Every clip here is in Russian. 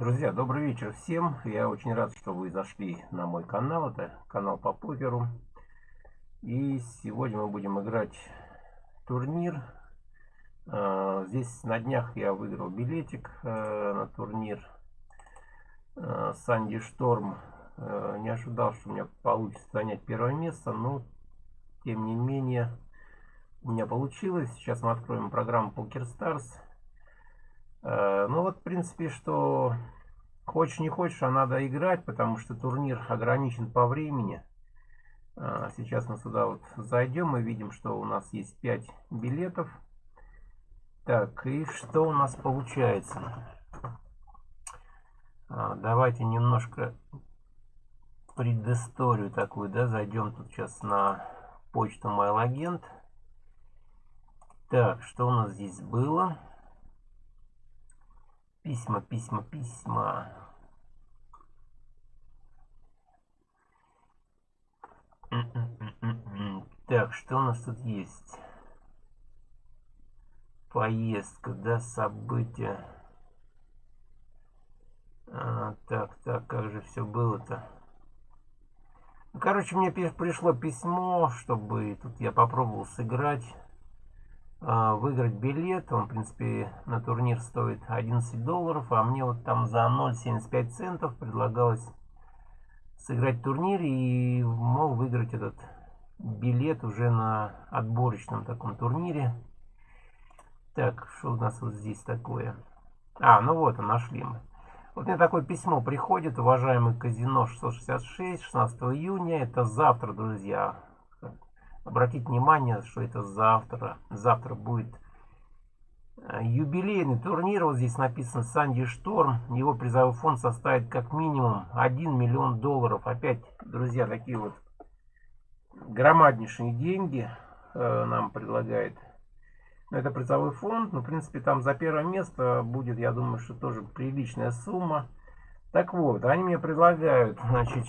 Друзья, добрый вечер всем. Я очень рад, что вы зашли на мой канал. Это канал по покеру. И сегодня мы будем играть турнир. А, здесь на днях я выиграл билетик э, на турнир э, Санди Шторм. Э, не ожидал, что у меня получится занять первое место, но тем не менее у меня получилось. Сейчас мы откроем программу Poker Stars. Э, ну вот, в принципе, что хочешь не хочешь, а надо играть, потому что турнир ограничен по времени. Э, сейчас мы сюда вот зайдем, мы видим, что у нас есть 5 билетов. Так, и что у нас получается? А, давайте немножко предысторию такую, да, зайдем тут сейчас на почту MailAgent. Так, что у нас здесь было? Письма, письма, письма. Так, что у нас тут есть? Поездка, да, события. А, так, так, как же все было-то? Ну, короче, мне пришло письмо, чтобы тут я попробовал сыграть. А, выиграть билет. Он, в принципе, на турнир стоит 11 долларов, а мне вот там за 0,75 центов предлагалось сыграть турнир и мог выиграть этот билет уже на отборочном таком турнире. Так, что у нас вот здесь такое? А, ну вот, нашли мы. Вот мне такое письмо приходит, уважаемый казино 666, 16 июня. Это завтра, друзья. Обратите внимание, что это завтра. Завтра будет э, юбилейный турнир. Вот здесь написано Санди Шторм. Его призовой фонд составит как минимум 1 миллион долларов. Опять, друзья, такие вот громаднейшие деньги э, нам предлагает. Это призовой фонд. Ну, в принципе, там за первое место будет, я думаю, что тоже приличная сумма. Так вот, они мне предлагают, значит,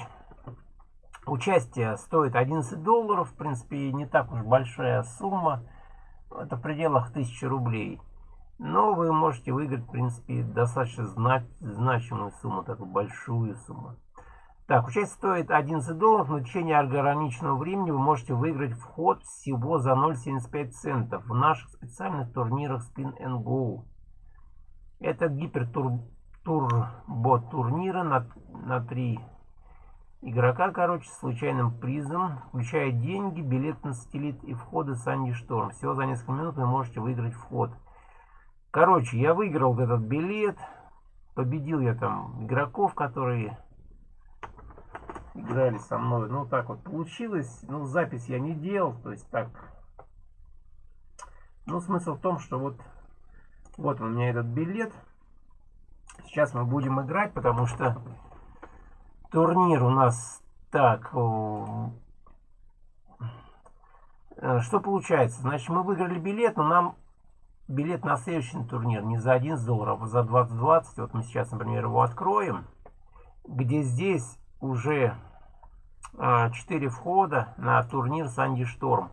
Участие стоит 11 долларов, в принципе, не так уж большая сумма. Это в пределах 1000 рублей. Но вы можете выиграть, в принципе, достаточно значимую сумму, такую большую сумму. Так, участие стоит 11 долларов, но в течение ограниченного времени вы можете выиграть вход всего за 0,75 центов в наших специальных турнирах Spin and Go. Это гипертурбо турнира на, на 3 игрока, короче, случайным призом, включая деньги, билет на сателлит и входы Санди Шторм. Всего за несколько минут вы можете выиграть вход. Короче, я выиграл этот билет. Победил я там игроков, которые играли со мной. Ну, так вот получилось. Ну, запись я не делал. То есть так. Ну, смысл в том, что вот, вот у меня этот билет. Сейчас мы будем играть, потому что турнир у нас так. Э, что получается? Значит, мы выиграли билет, но нам билет на следующий турнир не за 11 долларов, а за 20-20. Вот мы сейчас, например, его откроем. Где здесь уже 4 а, входа на турнир Санди Шторм.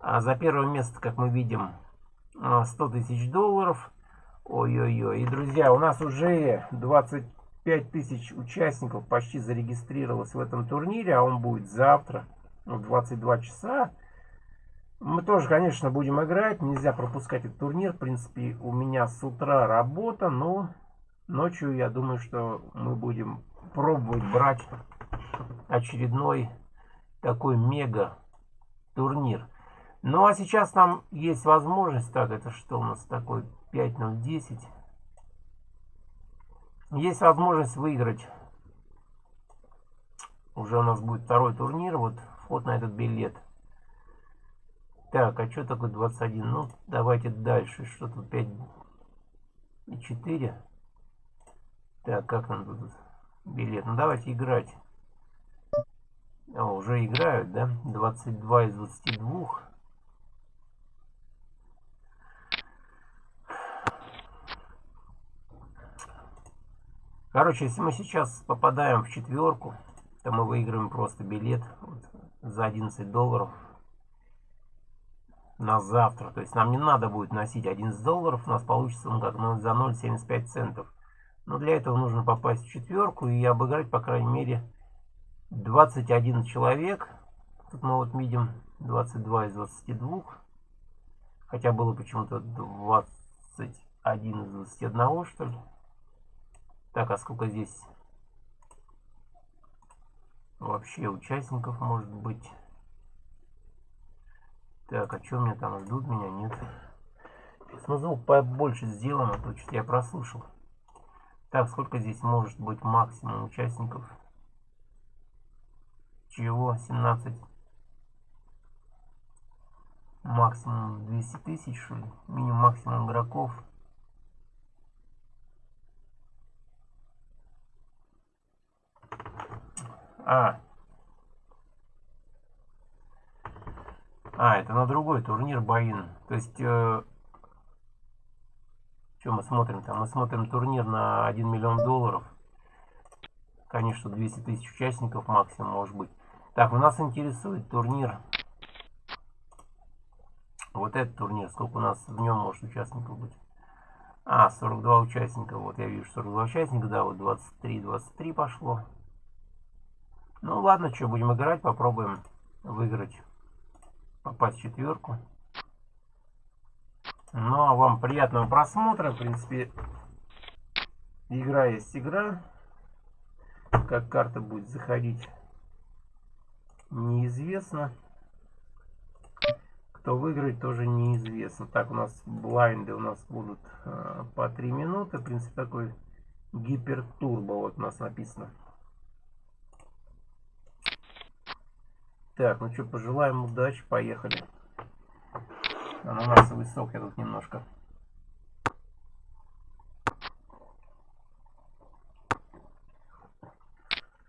А за первое место, как мы видим, 100 а, тысяч долларов. Ой-ой-ой. И, друзья, у нас уже 20 5000 участников почти зарегистрировалось в этом турнире, а он будет завтра в 22 часа. Мы тоже, конечно, будем играть. Нельзя пропускать этот турнир. В принципе, у меня с утра работа, но ночью, я думаю, что мы будем пробовать брать очередной такой мега турнир. Ну, а сейчас нам есть возможность... Так, это что у нас такой 5010? Есть возможность выиграть. Уже у нас будет второй турнир. Вот вход на этот билет. Так, а что такое 21? Ну, давайте дальше. Что тут 5 и 4? Так, как нам тут билет? Ну, давайте играть. О, уже играют, да? 22 из 22. Короче, если мы сейчас попадаем в четверку, то мы выиграем просто билет вот, за 11 долларов на завтра. То есть нам не надо будет носить 11 долларов, у нас получится он как ну, за 0,75 центов. Но для этого нужно попасть в четверку и обыграть, по крайней мере, 21 человек. Тут мы вот видим 22 из 22. Хотя было почему-то 21 из 21, что ли. Так, а сколько здесь вообще участников может быть? Так, а что мне там ждут? Меня нет. Ну, звук побольше сделаем, а то что-то я прослушал. Так, сколько здесь может быть максимум участников? Чего? 17. Максимум 200 тысяч, что ли? Минимум максимум игроков. А. А, это на другой турнир Баин. То есть, э, что мы смотрим там? Мы смотрим турнир на 1 миллион долларов. Конечно, 200 тысяч участников максимум может быть. Так, у нас интересует турнир. Вот этот турнир. Сколько у нас в нем может участников быть? А, 42 участника. Вот я вижу 42 участника. Да, вот 23, 23 пошло. Ну ладно, что, будем играть, попробуем выиграть, попасть в четверку. Ну а вам приятного просмотра, в принципе, игра есть игра. Как карта будет заходить, неизвестно. Кто выиграет, тоже неизвестно. Так, у нас блайнды у нас будут э, по 3 минуты. В принципе, такой гипертурбо вот у нас написано. Так, ну что, пожелаем удачи, поехали. Ананасовый сок я тут немножко.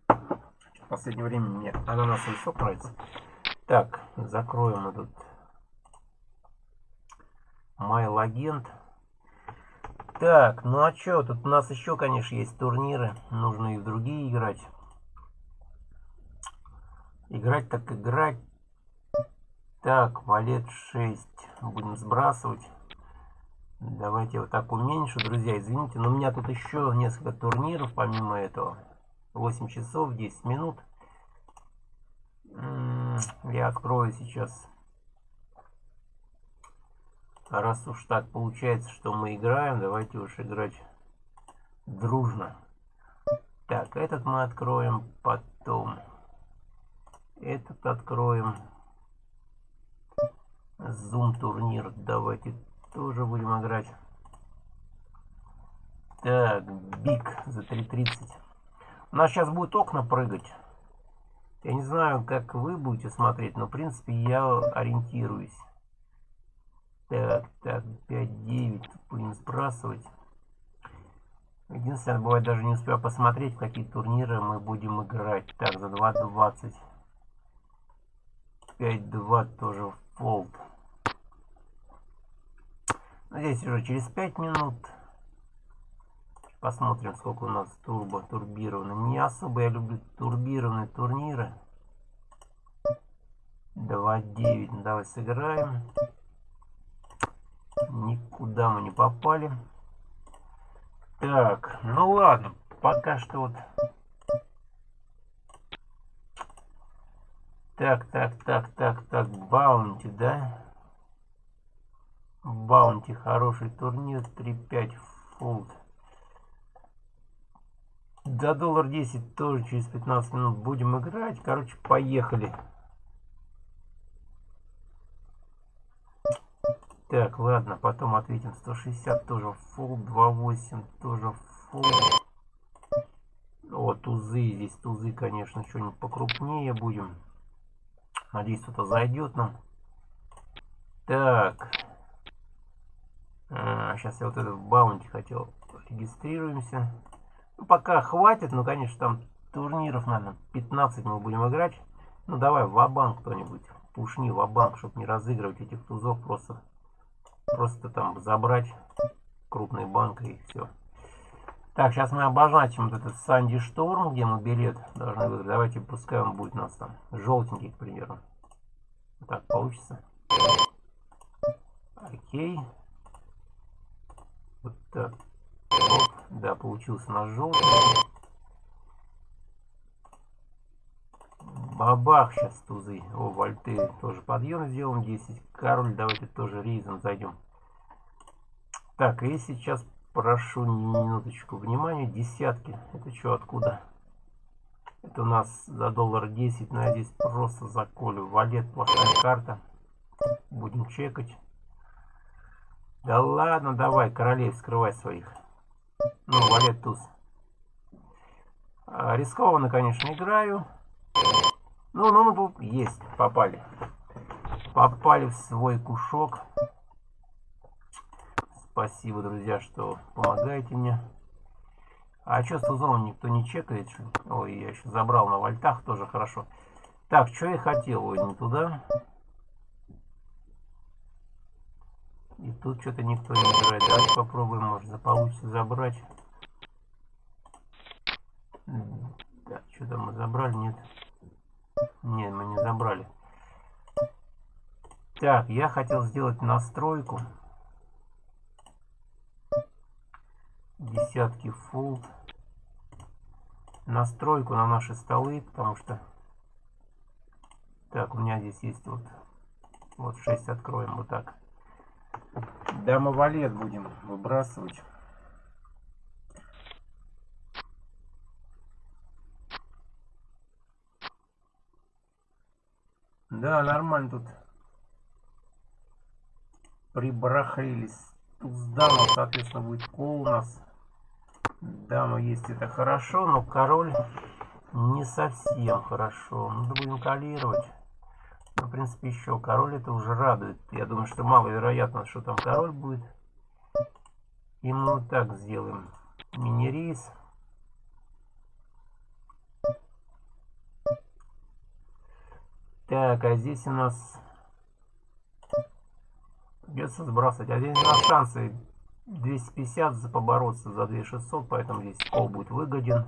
В последнее время мне ананасовый сок нравится. Так, закроем этот Майл агент. Так, ну а что, тут у нас еще, конечно, есть турниры. Нужно и в другие играть. Играть так играть. Так, валет 6. Будем сбрасывать. Давайте вот так уменьшу, друзья, извините. Но у меня тут еще несколько турниров, помимо этого. 8 часов, 10 минут. Я открою сейчас. Раз уж так получается, что мы играем, давайте уж играть дружно. Так, этот мы откроем потом. Этот откроем. Zoom турнир. Давайте тоже будем играть. Так, Биг за 3.30. У нас сейчас будет окна прыгать. Я не знаю, как вы будете смотреть, но в принципе я ориентируюсь. Так, так, 5-9 будем сбрасывать. Единственное, бывает даже не успею посмотреть, какие турниры мы будем играть. Так, за 2.20. 5-2 тоже фолд. Здесь уже через 5 минут. Посмотрим, сколько у нас турбо турбированный. Не особо я люблю турбированные турниры. 2-9. Ну, давай сыграем. Никуда мы не попали. Так, ну ладно. Пока что вот Так, так, так, так, так, Баунти, да? Баунти, хороший турнир, 3-5 фунт. За доллар 10 тоже через 15 минут будем играть. Короче, поехали. Так, ладно, потом ответим. 160 тоже фул, 2.8 тоже фул. О, тузы, здесь тузы, конечно, что-нибудь покрупнее будем. Надеюсь, кто-то зайдет нам. Так. А, сейчас я вот этот баунти хотел. Регистрируемся. Ну, пока хватит, но, конечно, там турниров, наверное, 15 мы будем играть. Ну, давай в банк кто-нибудь. Пушни в банк чтобы не разыгрывать этих тузов. Просто, просто там забрать крупный банк и все. Так, сейчас мы обозначим вот этот Санди Шторм, где мы билет должны выиграть. Давайте, пускай он будет у нас там желтенький, к примеру. Так, получится. Окей. Вот так. Оп, Да, получился наш желтый. Бабах сейчас тузы. О, вольты тоже подъем сделаем. 10. Король, давайте тоже рейзом зайдем. Так, и сейчас прошу минуточку внимания. Десятки. Это что, откуда? Это у нас за доллар 10. Но я здесь просто заколю. Валет, плохая карта. Будем чекать. Да ладно, давай, королей, скрывай своих. Ну, валет туз. А, рискованно, конечно, играю. Ну, ну, ну, есть, попали. Попали в свой кушок. Спасибо, друзья, что помогаете мне. А с тузом никто не чекает? Ой, я еще забрал на вольтах, тоже хорошо. Так, что я хотел? Ой, не туда. И тут что-то никто не играет. Давайте попробуем, может, получится забрать. Так, что там мы забрали? Нет. Нет, мы не забрали. Так, я хотел сделать настройку. Десятки фулт. Настройку на наши столы, потому что... Так, у меня здесь есть вот... Вот 6 откроем, вот так. Дама валет будем выбрасывать. Да, нормально тут прибрахлились. Тут с дамой, соответственно, будет кол у нас. Дама есть, это хорошо, но король не совсем хорошо. Надо будем калировать. Ну, в принципе, еще король это уже радует. Я думаю, что маловероятно, что там король будет. И мы вот так сделаем. Мини-рейс. Так, а здесь у нас придется сбрасывать. А здесь у нас шансы 250 за побороться за 2600, поэтому здесь кол будет выгоден.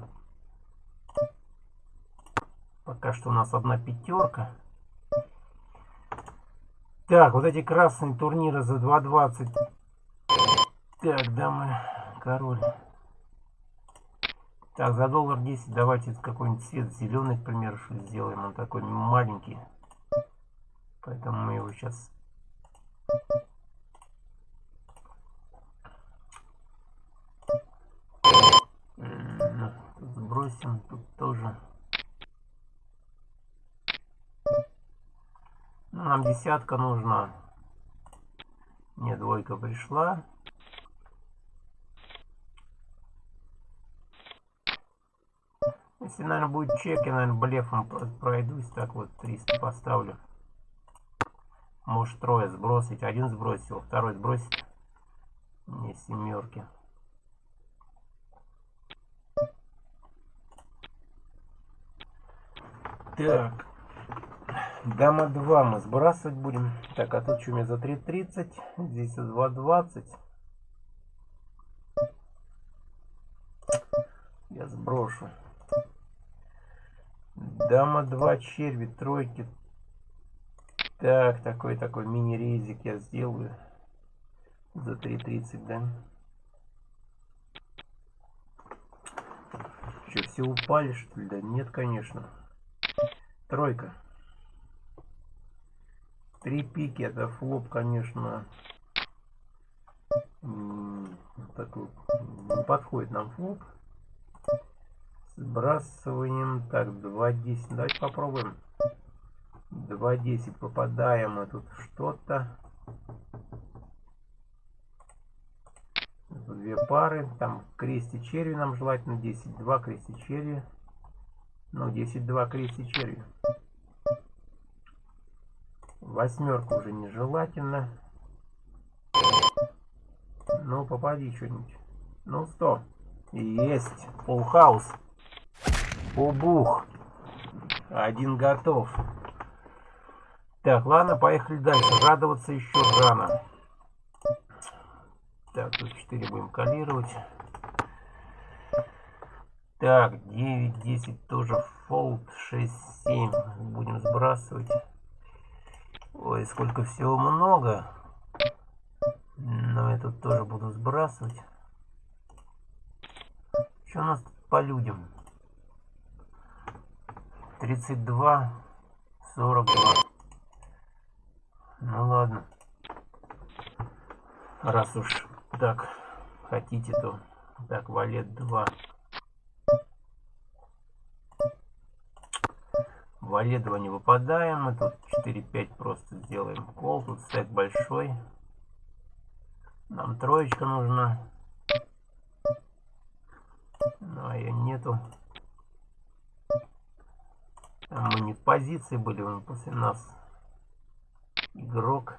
Пока что у нас одна пятерка. Так, вот эти красные турниры за 2.20. Так, дамы, король. Так, за доллар 10 давайте какой-нибудь цвет зеленый, к примеру, что сделаем. Он такой маленький. Поэтому мы его сейчас... Сбросим, тут тоже... Ну, нам десятка нужна. Мне двойка пришла. Если, наверное, будет чек, я, наверное, блефом пройдусь. Так вот, 300 поставлю. Может, трое сбросить. Один сбросил, второй сбросить. Не семерки. Так. Дама 2 мы сбрасывать будем. Так, а тут что у меня за 3.30? Здесь за 2.20. Я сброшу. Дама 2 черви, тройки. Так, такой такой мини-рейзик я сделаю. За 3.30, да? Что, все упали, что ли? Да нет, конечно. Тройка. Три пики, это флоп, конечно. Такой, не подходит нам флоп. Сбрасываем. Так, 2.10. Давайте попробуем. 2.10 попадаем мы тут что-то. Две пары. Там крести черви нам желательно. 10-2 крести черви. Ну, 10-2 крести черви. Восьмерка уже нежелательно. Ну, попади что-нибудь. Ну, 100. Есть. Full house. Убух. Один готов. Так, ладно, поехали дальше. Радоваться еще рано. Так, тут 4 будем коллировать. Так, 9, 10 тоже fold, 6, 7 будем сбрасывать. Ой, сколько всего много. Но я тут тоже буду сбрасывать. Что у нас тут по людям? 32, 42. Ну ладно. Раз уж так хотите, то так, валет 2. Валет 2 не выпадаем. Мы тут 4-5 просто сделаем кол. Тут стек большой. Нам троечка нужна. Ну, а ее нету. Там мы не в позиции были, он после нас игрок.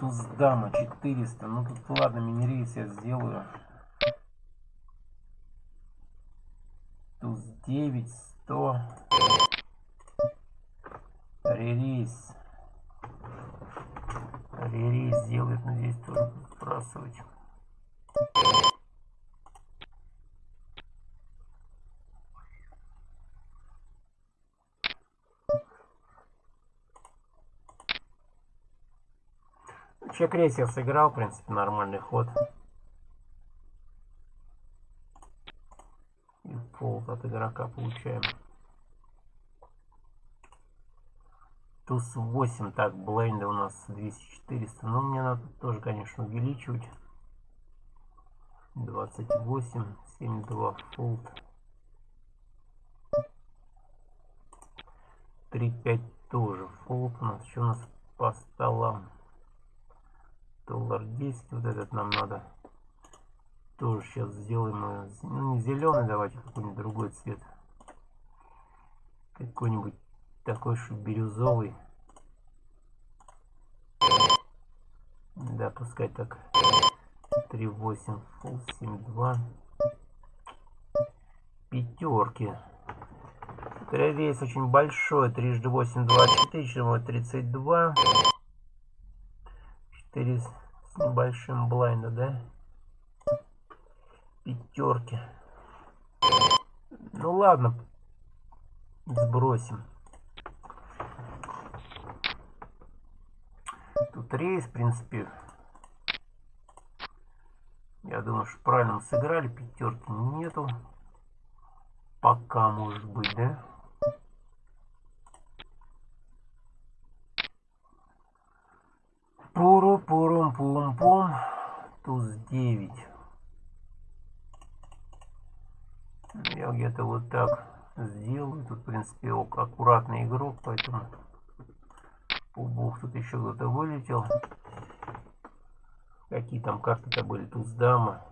Туз дама 400. Ну тут ладно, мини-рейс я сделаю. 9, 100. Ререйс. Ререйс сделает, здесь тоже сбрасывать. Чек рейсер сыграл, в принципе, нормальный ход. Фолд от игрока получаем. Туз 8, так, бленда у нас 200-400. Но мне надо тоже, конечно, увеличивать. 28, 72, фолд. 3-5 тоже фолд у нас. Что у нас по столам? доллар 10 вот этот нам надо тоже сейчас сделаем? Ну не зеленый давайте какой-нибудь другой цвет. Какой-нибудь такой же бирюзовый. Да пускай так. 3.8 full 7.2 пятерки рейс очень большой. Трижды 8 24 32 4 с небольшим блайнда, да? Пятерки. Ну ладно. Сбросим. Тут рейс, в принципе. Я думаю, что правильно сыграли. Пятерки нету. Пока, может быть, да? Пуру пурум пум пум туз 9 я где-то вот так сделаю. Тут в принципе аккуратный игрок поэтому пубух тут еще кто-то вылетел. Какие там карты-то были? Туз дама.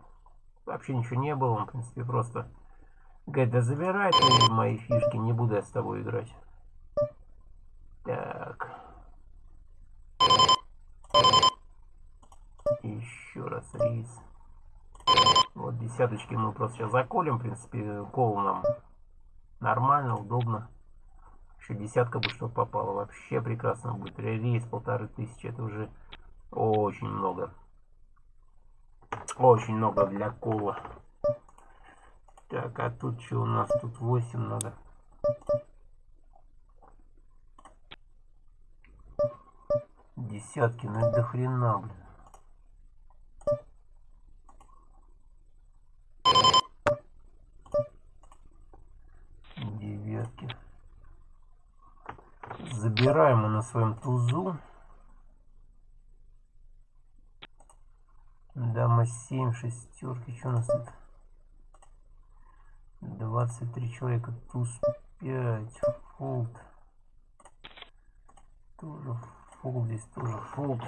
Вообще ничего не было. Он в принципе просто говорит да забирай ты мои фишки не буду я с тобой играть так. Еще раз рейс. Десяточки мы просто сейчас заколем. В принципе, кол нам нормально, удобно. Еще десятка бы что попало. Вообще прекрасно будет. Рейс полторы тысячи. Это уже очень много. Очень много для кола. Так, а тут что у нас? Тут 8 надо. Десятки, ну это до хрена, блин. Забираем мы на своем тузу. Дама 7, шестерки. Что у нас тут? 23 человека. Туз 5. Фолд. Тоже фолд. Здесь тоже фолд.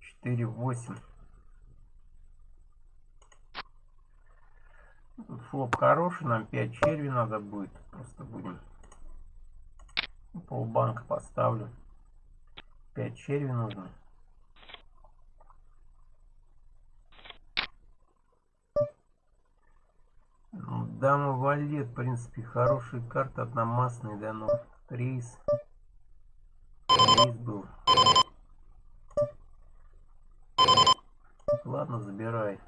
Четыре, восемь. Флоп хороший, нам 5 черви надо будет. Просто будем полбанка поставлю. 5 черви нужно. Ну, дама валет, в принципе, хорошая карта, одномастный, да, но рейс. Рейс был. Ладно, забирай.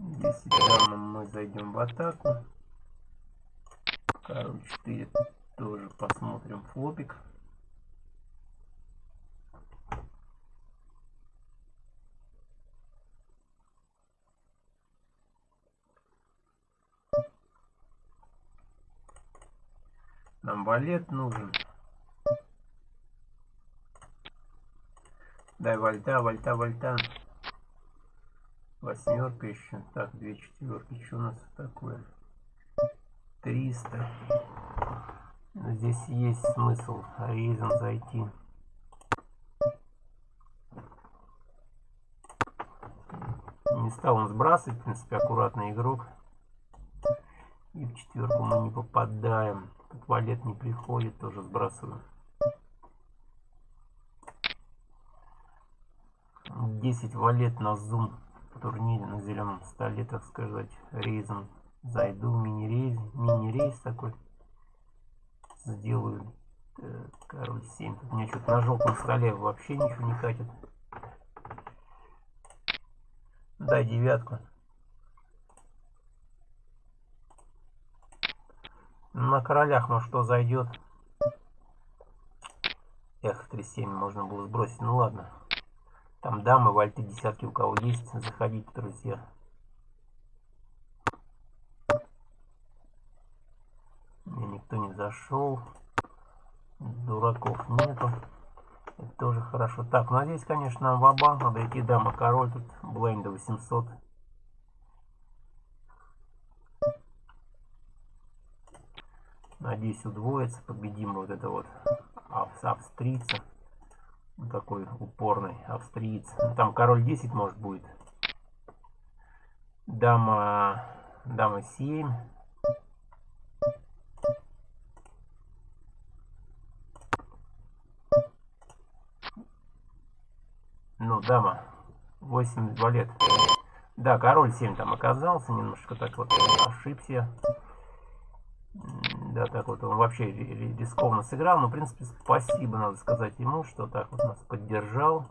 10 дамам мы зайдем в атаку. Король 4 тоже посмотрим флопик. Нам валет нужен. Дай вальта, вальта, вальта. Восьмерка еще. Так, две четверки. Что у нас такое? 300. Здесь есть смысл рейзом зайти. Не стал он сбрасывать, в принципе, аккуратный игрок. И в четверку мы не попадаем. Тут валет не приходит, тоже сбрасываю. 10 валет на зум турнире на зеленом столе, так сказать, рейзом зайду, мини-рейс, мини-рейс такой сделаю. Так, король 7. Тут у меня что-то на желтом столе вообще ничего не катит. Дай девятку. На королях, ну что, зайдет? Эх, 3-7 можно было сбросить. Ну ладно. Там дамы, вальты, десятки у кого есть. Заходите, друзья. Мне никто не зашел. Дураков нету. Это тоже хорошо. Так, ну а здесь, конечно, нам в банк надо идти. Дама, король, тут бленда 800. Надеюсь, удвоится. Победим вот это вот австрийца такой упорный австриец. Ну, там король 10 может будет. Дама, дама 7. Ну, дама 8 валет. Да, король 7 там оказался, немножко так вот ошибся. Да, так вот он вообще рискованно сыграл. Но, в принципе, спасибо, надо сказать ему, что так вот нас поддержал.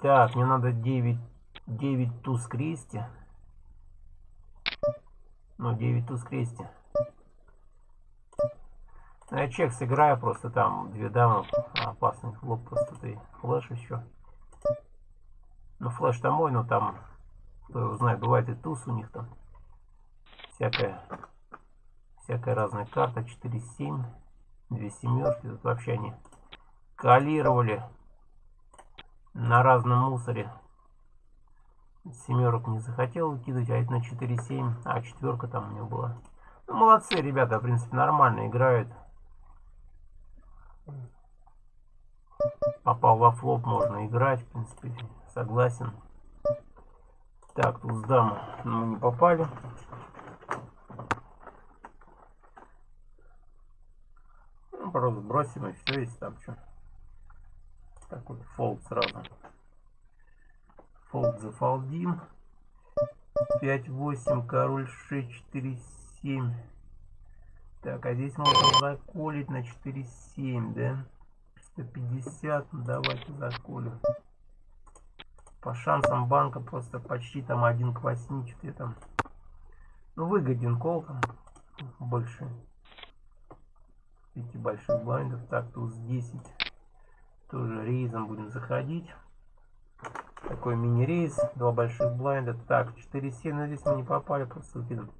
Так, мне надо 9, 9 туз крести. Ну, 9 туз крести. Ну, я чек сыграю, просто там две дамы, опасный флоп, просто ты флеш еще. Ну, флеш там мой, но там кто его знает, бывает и туз у них там. Всякая, всякая разная карта. 4-7. Две семерки. Тут вообще они калировали на разном мусоре. Семерок не захотел выкидывать, а это на 4-7. А, четверка там у него была. Ну, молодцы, ребята, в принципе, нормально играют. Попал во флоп, можно играть, в принципе, согласен. Так, тут с дамы мы не попали. Ну, просто бросим и все, если там что. Так вот, фолд сразу. Фолд зафолдим. 5-8, король 6, 4, 7. Так, а здесь можно заколить на 4-7, да? 150, ну давайте заколим по шансам банка просто почти там один к 8 что там ну выгоден кол там больше эти больших блайндов так туз 10 тоже рейзом будем заходить. Такой мини рейс два больших блайнда. Так 4 7 но здесь мы не попали просто выкидываем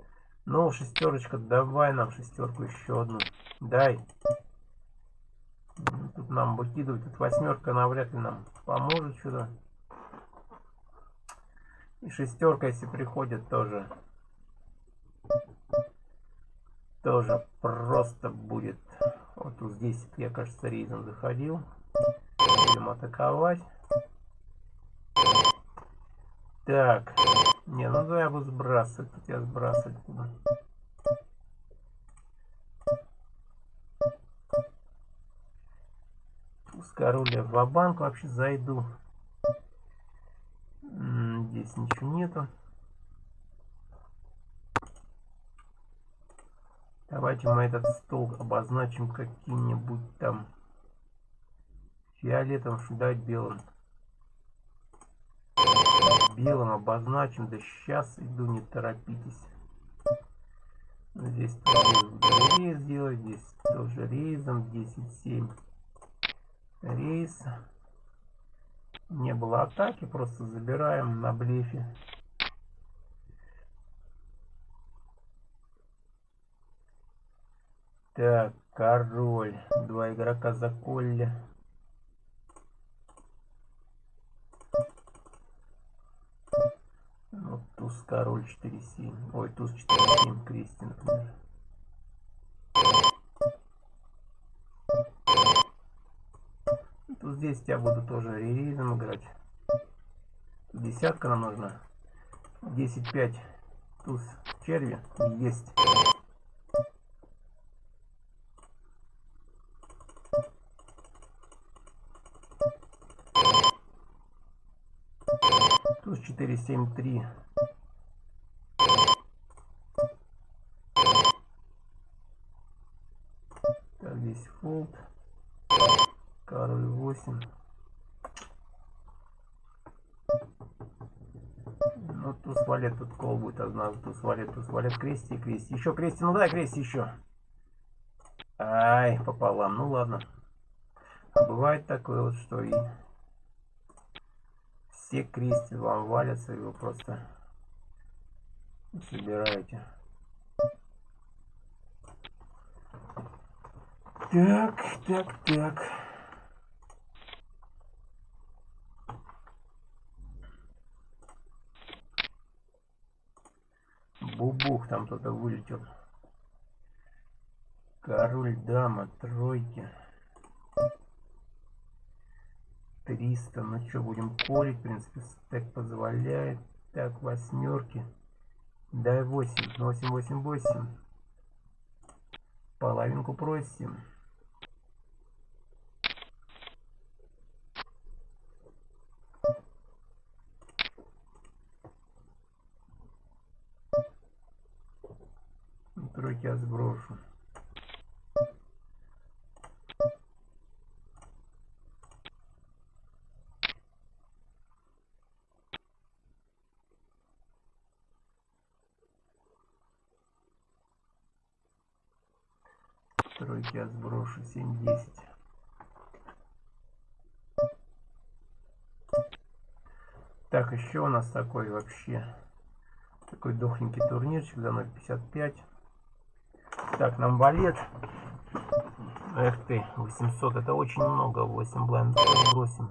ну шестерочка давай нам шестерку еще одну. Дай. Тут нам выкидывать тут восьмерка навряд ли нам поможет сюда и шестерка, если приходит, тоже тоже просто будет. Вот здесь я, кажется, рейзом заходил. Будем атаковать. Так. Не, ну да, я буду сбрасывать. Тут я сбрасывать буду. С короля в банк вообще зайду здесь ничего нету. Давайте мы этот стол обозначим каким-нибудь там фиолетовым, что дать белым. белым обозначим. Да сейчас иду, не торопитесь. Здесь тоже рейс сделать, здесь тоже рейзом 10-7 рейс. Не было атаки, просто забираем на блефе. Так, король. Два игрока за колли. Ну, туз, король 4-7. Ой, туз 4-7, крести, например. Тут здесь я буду тоже реризом играть. Десятка нам нужна. 10-5 туз черви. Есть. Туз 4, 7, 3. Так, здесь фолд. Король 8. Ну, туз валет тут кол будет одна. Туз валет, туз валет, крести, крести. Еще крести, ну дай крести еще. Ай, пополам. Ну ладно. А бывает такое вот, что и все крести вам валятся, и вы просто собираете. Так, так, так. Бубух там кто-то вылетел. Король, дама, тройки. 300. Ну что, будем колить, в принципе, стек позволяет. Так, восьмерки. Дай 8. 8, 8, 8. Половинку просим. Тройки я сброшу. Тройки я сброшу 7-10. Так, еще у нас такой вообще такой дохленький турнирчик за 0.55. Так, нам валет. Эх ты, 800, это очень много. 8 блайндов сбросим.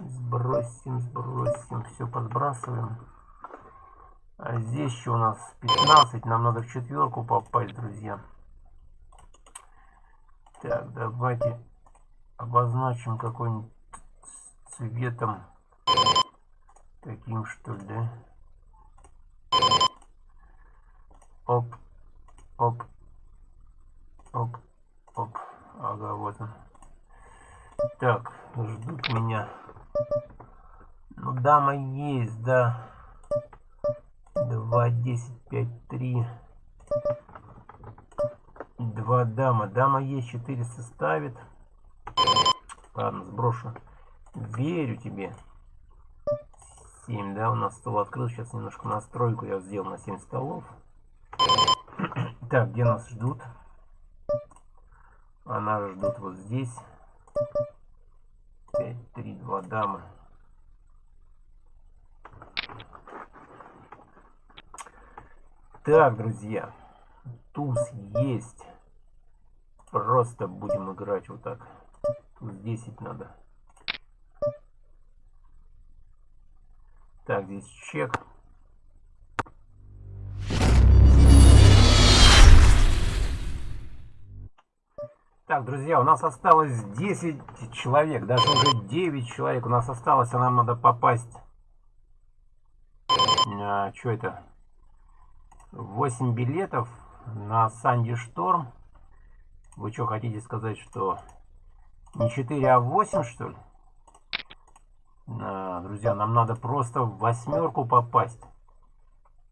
Сбросим, сбросим. Все подбрасываем. А здесь еще у нас 15. Нам надо в четверку попасть, друзья. Так, давайте обозначим какой-нибудь цветом. Таким что ли, да? Оп, оп, оп, оп. Ага, вот он. Так, ждут меня. Ну, дама есть, да. 2, 10, 5, 3. Два дама. Дама есть, 400 ставит. Ладно, сброшу. Верю тебе. 7, да, у нас стол открыл. Сейчас немножко настройку я сделал на 7 столов. Так, где нас ждут? А нас ждут вот здесь. 5, 3, 2 дамы. Так, друзья. Туз есть. Просто будем играть вот так. Туз 10 надо. Так, здесь чек. Так, друзья, у нас осталось 10 человек, даже уже 9 человек у нас осталось, а нам надо попасть. А, что это? 8 билетов на Санди Шторм. Вы что, хотите сказать, что не 4, а 8, что ли? А, друзья, нам надо просто в восьмерку попасть.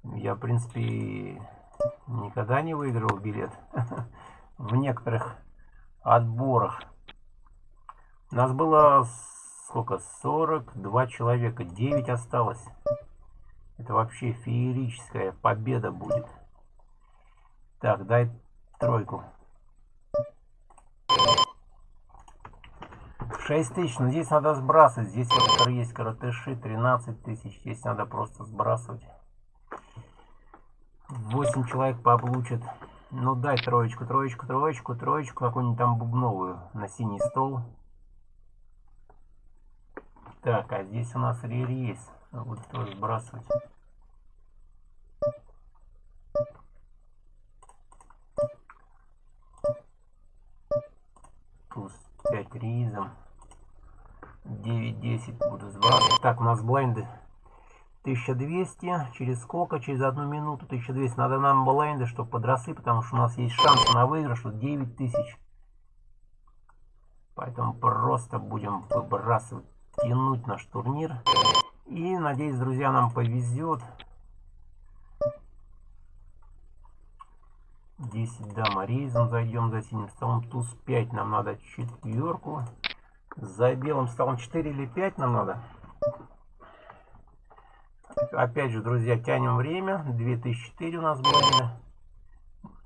Я, в принципе, никогда не выиграл билет в некоторых отборах. У нас было сколько? 42 человека. 9 осталось. Это вообще феерическая победа будет. Так, дай тройку. 6 тысяч. Но здесь надо сбрасывать. Здесь вот есть коротыши. 13 тысяч. Здесь надо просто сбрасывать. 8 человек получат. Ну дай троечку, троечку, троечку, троечку. Какую-нибудь там бубновую на синий стол. Так, а здесь у нас ререйс. Буду тоже сбрасывать. Туз 5 ризом. 9-10 буду сбрасывать. Так, у нас блайнды 1200. Через сколько? Через одну минуту 1200. Надо нам блайнды, чтобы подросли, потому что у нас есть шанс на выигрыш. Вот 9000. Поэтому просто будем выбрасывать, тянуть наш турнир. И надеюсь, друзья, нам повезет. 10 дама рейзом зайдем за синим столом. Туз 5 нам надо четверку. За белым столом 4 или 5 нам надо. Опять же, друзья, тянем время. 2004 у нас было.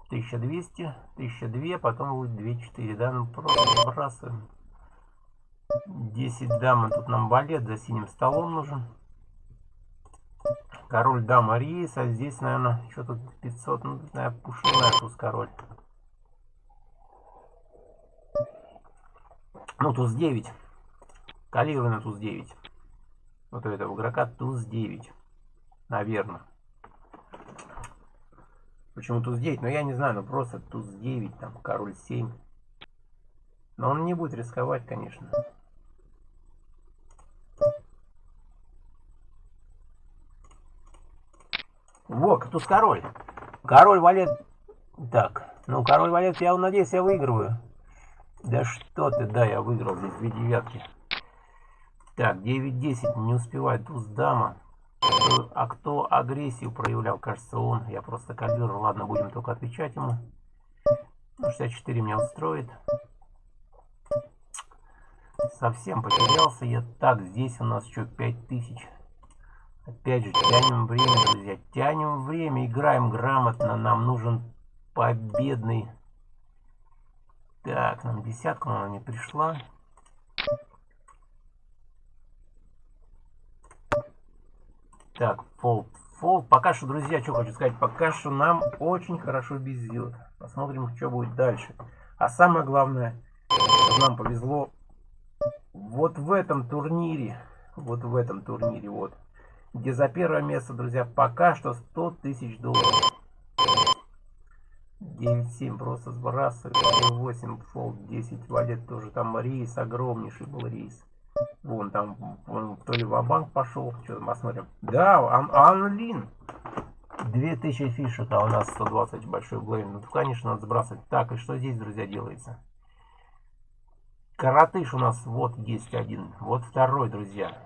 1200, 1002, потом будет 24. Да, ну просто сбрасываем. 10 дам, тут нам балет за синим столом нужен. Король дама рейс, а здесь, наверное, что тут 500, ну, наверное, пушная туз король. Ну, туз 9. Калибр на туз 9. Вот у этого игрока туз 9. Наверное. Почему туз 9? Ну, я не знаю, ну просто туз 9, там, король 7. Но он не будет рисковать, конечно. Вот, туз король. Король валет. Так, ну король валет, я надеюсь, я выигрываю. Да что ты, да, я выиграл здесь две девятки. Так, 9-10, не успевает туз дама. А кто агрессию проявлял, кажется, он. Я просто калибр, ладно, будем только отвечать ему. 64 меня устроит. Совсем потерялся я. Так, здесь у нас еще 5000. Опять же, тянем время, друзья. Тянем время, играем грамотно. Нам нужен победный. Так, нам десятка, она не пришла. Так. Фолд. Пока что, друзья, что хочу сказать. Пока что нам очень хорошо везет. Посмотрим, что будет дальше. А самое главное, нам повезло вот в этом турнире. Вот в этом турнире, вот где за первое место, друзья, пока что 100 тысяч долларов. 9-7 просто сбрасывает. 8 фолд, 10 валет тоже. Там рейс, огромнейший был рейс. Вон там, он то ли в банк пошел. Что мы посмотрим. Да, ан Анлин. 2000 фишек, а у нас 120 большой блейн. Ну, конечно, надо сбрасывать. Так, и что здесь, друзья, делается? Коротыш у нас вот есть один. Вот второй, друзья.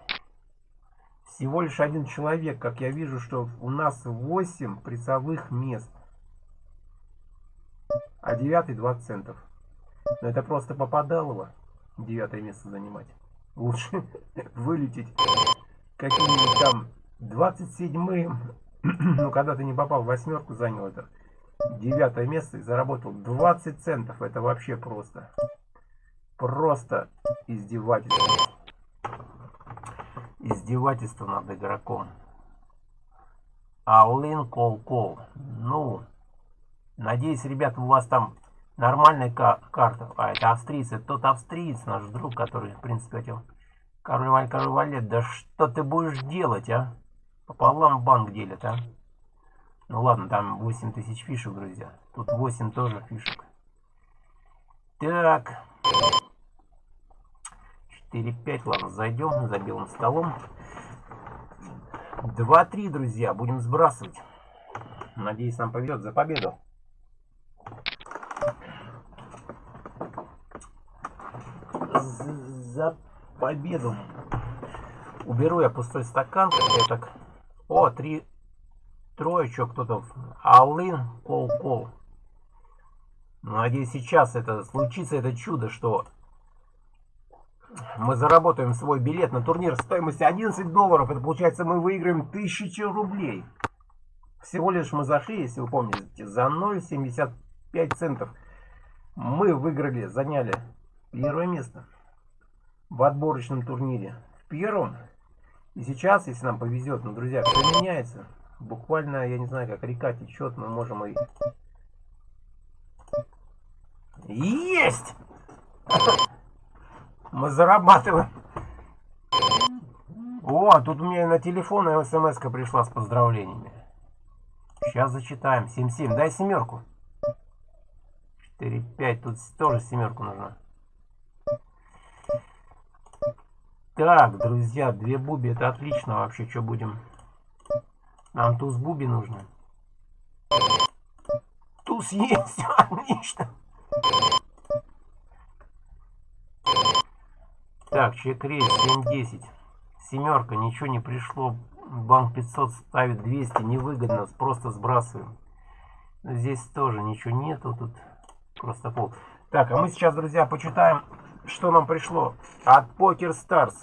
Всего лишь один человек, как я вижу, что у нас 8 призовых мест. А девятый 20 центов. Но это просто попадалово. Девятое место занимать. Лучше вылететь каким-нибудь там 27-м. ну, когда ты не попал в восьмерку, занял это девятое место и заработал 20 центов. Это вообще просто. Просто издевательство издевательство над игроком. Аулин кол-кол. Ну, надеюсь, ребята, у вас там нормальная карта. А, это австрийцы. Тот австриец, наш друг, который, в принципе, хотел... Король Валь, Король Валет, да что ты будешь делать, а? Пополам банк делят, а? Ну ладно, там 8 тысяч фишек, друзья. Тут 8 тоже фишек. Так. 4-5, ладно, зайдем за белым столом. 2-3, друзья, будем сбрасывать. Надеюсь, нам повезет за победу. За победу. Уберу я пустой стакан, как так. О, три троечек кто-то. Алын, кол-кол. Надеюсь, сейчас это случится, это чудо, что мы заработаем свой билет на турнир стоимостью 11 долларов. Это получается мы выиграем 1000 рублей. Всего лишь мы зашли, если вы помните, за 0,75 центов. Мы выиграли, заняли первое место в отборочном турнире. В первом. И сейчас, если нам повезет, ну, друзья, все меняется. Буквально, я не знаю, как река течет, мы можем и... Есть! Мы зарабатываем. О, тут у меня на телефон смс пришла с поздравлениями. Сейчас зачитаем. 7-7. Дай семерку. 4-5. Тут тоже семерку нужна. Так, друзья, две буби. Это отлично вообще. Что будем? Нам туз буби нужно. Туз есть. Отлично. Так, чек-рейс 7-10. Семерка, ничего не пришло. Банк 500 ставит 200, невыгодно, просто сбрасываем. Здесь тоже ничего нету, тут просто пол. Так, а мы сейчас, друзья, почитаем, что нам пришло от Poker Stars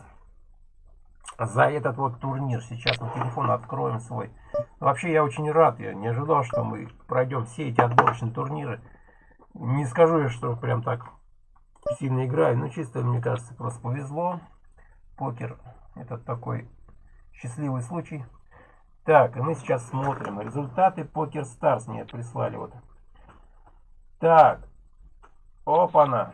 за этот вот турнир. Сейчас на телефон откроем свой. Вообще, я очень рад, я не ожидал, что мы пройдем все эти отборочные турниры. Не скажу я, что прям так сильно играю, но чисто, мне кажется, просто повезло. Покер это такой счастливый случай. Так, мы сейчас смотрим результаты PokerStars мне прислали вот. Так, опа-на.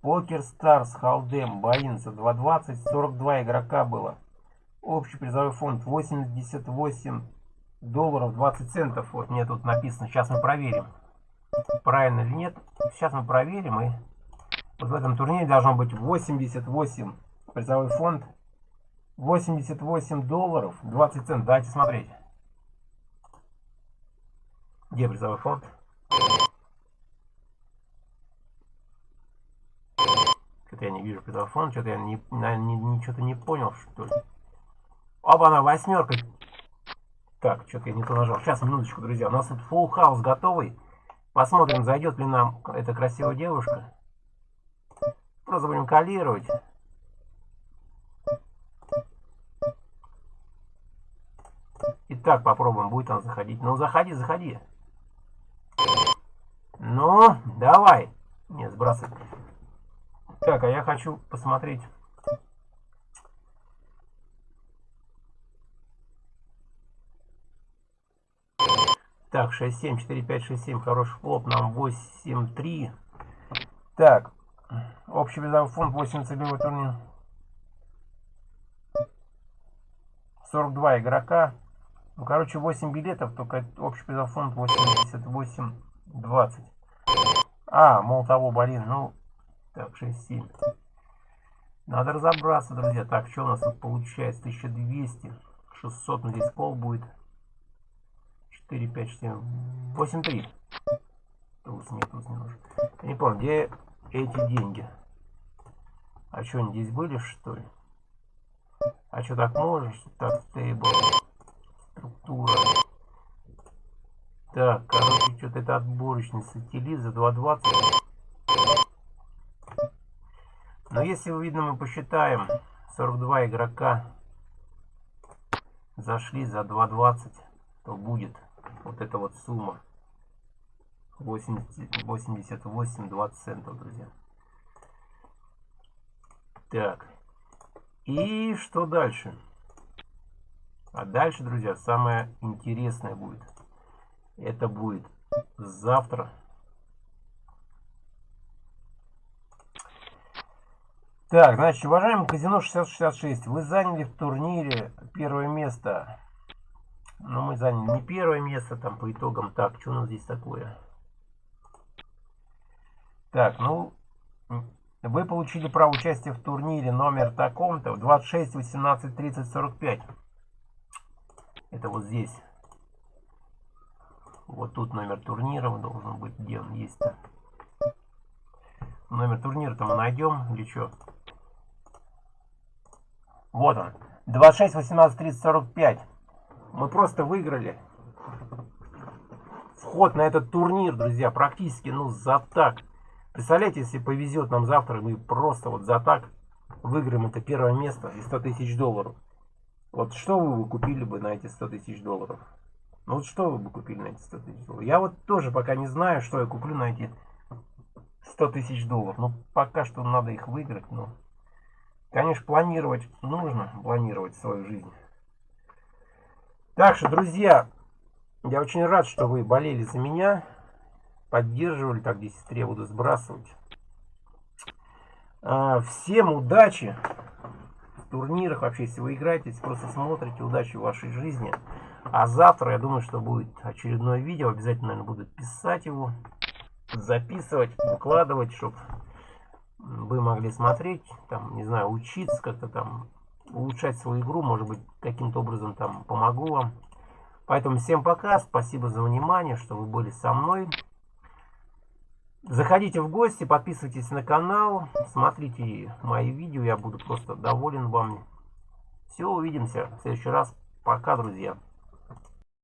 PokerStars, Hold'em, buy-in, 2.20, 42 игрока было. Общий призовой фонд 88 долларов 20 центов. Вот мне тут написано, сейчас мы проверим правильно или нет. Сейчас мы проверим. И вот в этом турнире должно быть 88 призовой фонд. 88 долларов 20 центов. Давайте смотреть. Где призовой фонд? Что-то я не вижу призовой фонд. Что-то я не, не, не, что-то не понял, что ли. Оба, она восьмерка. Так, что-то я не то нажал. Сейчас, минуточку, друзья. У нас тут full house готовый. Посмотрим, зайдет ли нам эта красивая девушка. Просто будем калировать. Итак, попробуем, будет он заходить. Ну, заходи, заходи. Ну, давай. Не, сбрасывай. Так, а я хочу посмотреть Так, 6-7, 4-5, 6-7. Хороший флоп. Нам 8-3. Так. Общий призовой фонд 8 целевой турнир. 42 игрока. Ну, короче, 8 билетов, только общий призовой фонд 88 20. А, мол того, блин, ну, так, 6-7. Надо разобраться, друзья. Так, что у нас тут получается? 1200. 600, ну здесь пол будет. 4, 5, 7, 8, 3. Туз, нет, туз не нужен. Я не помню, где эти деньги? А что, они здесь были, что ли? А что, так можешь? Так, стейбл. Структура. Так, короче, что-то это отборочница Тили за 2.20. Но если, видно, мы посчитаем, 42 игрока зашли за 2.20, то будет вот эта вот сумма. 88 20 центов друзья. Так. И что дальше? А дальше друзья самое интересное будет. Это будет завтра. Так, значит, уважаемый казино 666, вы заняли в турнире первое место но мы заняли не первое место там по итогам. Так, что у нас здесь такое? Так, ну, вы получили право участия в турнире номер таком-то 26, 18, 30, 45. Это вот здесь. Вот тут номер турнира должен быть. Где он есть-то? Номер турнира-то мы найдем или что? Вот он. 26, 18, 30, 45. Мы просто выиграли вход на этот турнир, друзья, практически, ну, за так. Представляете, если повезет нам завтра, мы просто вот за так выиграем это первое место и 100 тысяч долларов. Вот что вы бы купили бы на эти 100 тысяч долларов? Ну вот что вы бы купили на эти 100 тысяч долларов? Я вот тоже пока не знаю, что я куплю на эти 100 тысяч долларов. Ну, пока что надо их выиграть. Но, конечно, планировать нужно, планировать свою жизнь. Так что, друзья, я очень рад, что вы болели за меня, поддерживали, так здесь сестре буду сбрасывать. А, всем удачи в турнирах, вообще, если вы играете, если просто смотрите, удачи в вашей жизни. А завтра, я думаю, что будет очередное видео, обязательно, наверное, буду писать его записывать, выкладывать, чтобы вы могли смотреть, там, не знаю, учиться как-то там, улучшать свою игру, может быть, каким-то образом там помогу вам. Поэтому всем пока, спасибо за внимание, что вы были со мной. Заходите в гости, подписывайтесь на канал, смотрите мои видео, я буду просто доволен вами. Все, увидимся в следующий раз. Пока, друзья.